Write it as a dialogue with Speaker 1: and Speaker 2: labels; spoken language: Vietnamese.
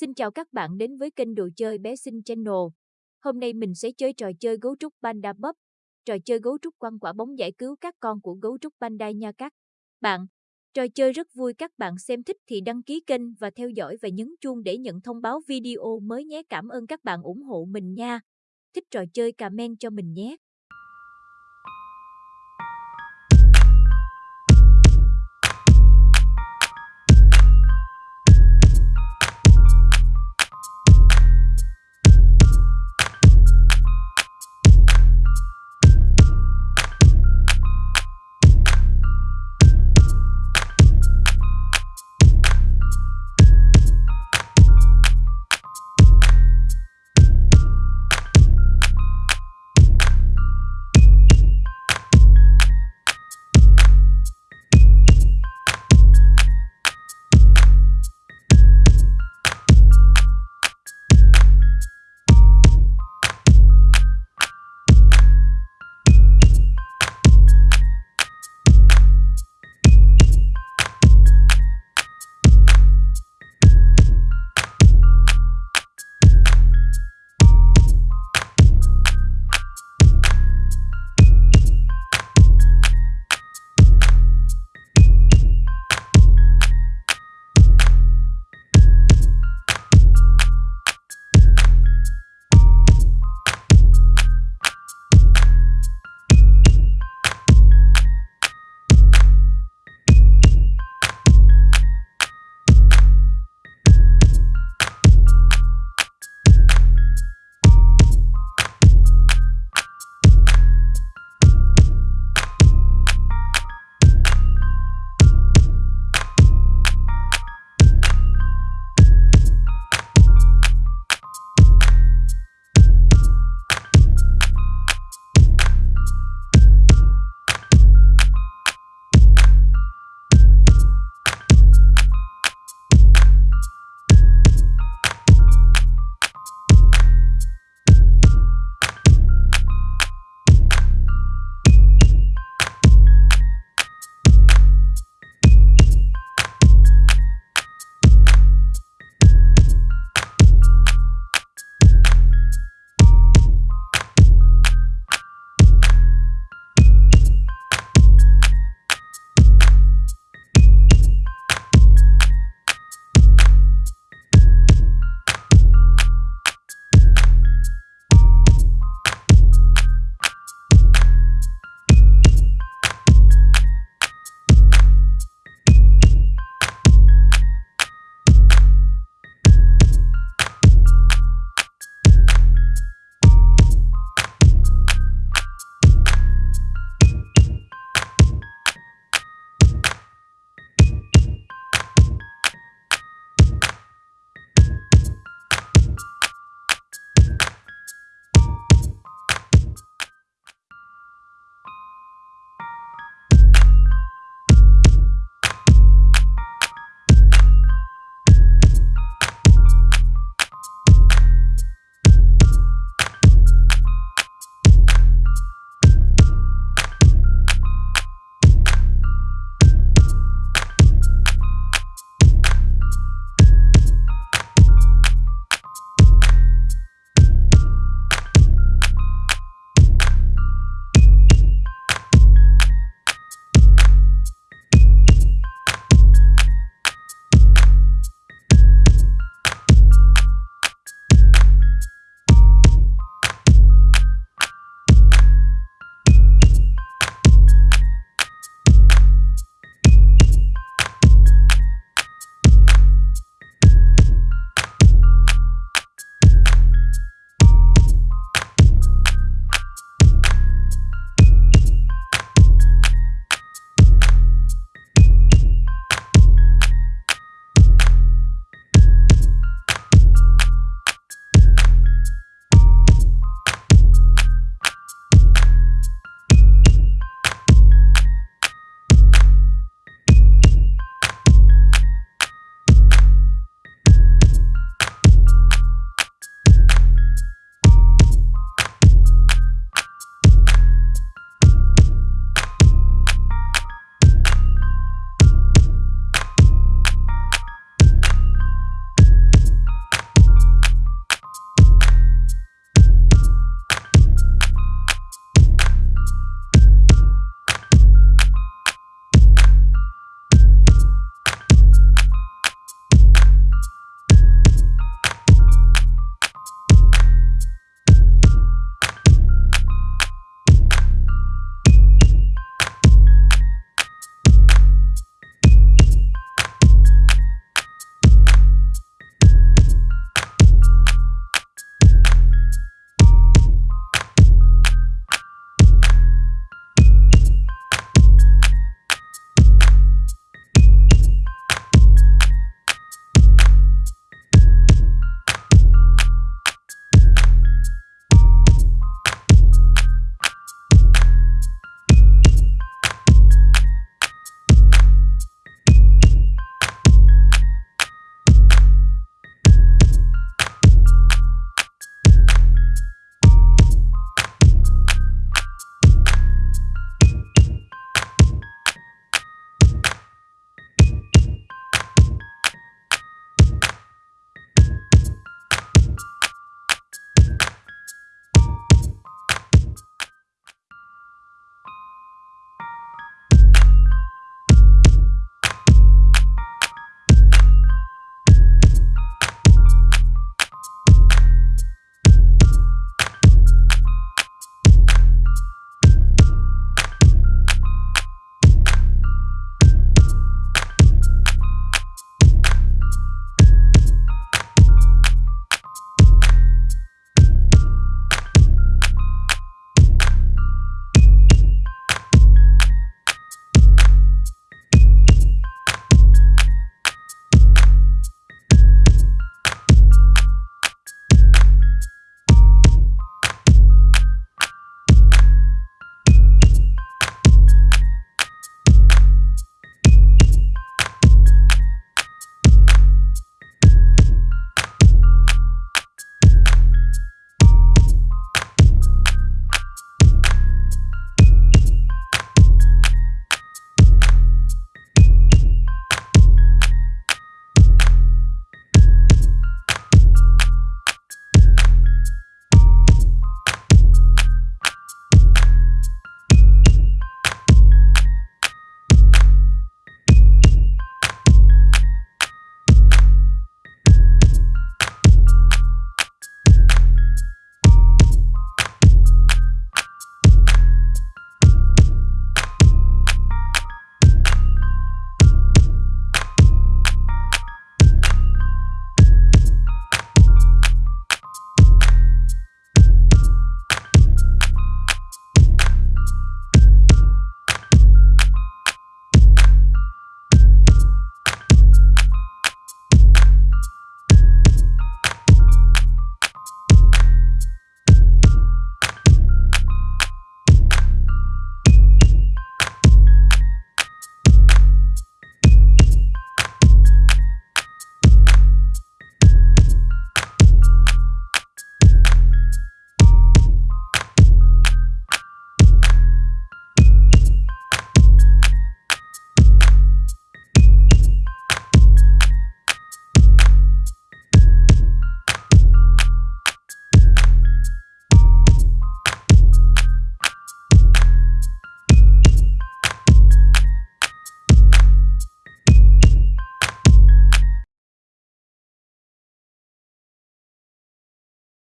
Speaker 1: Xin chào các bạn đến với kênh đồ chơi bé xinh channel. Hôm nay mình sẽ chơi trò chơi gấu trúc panda bắp Trò chơi gấu trúc quăng quả bóng giải cứu các con của gấu trúc panda nha các bạn. Trò chơi rất vui, các bạn xem thích thì đăng ký kênh và theo dõi và nhấn chuông để nhận thông báo video mới nhé. Cảm ơn các bạn ủng hộ mình nha. Thích trò chơi comment cho mình nhé.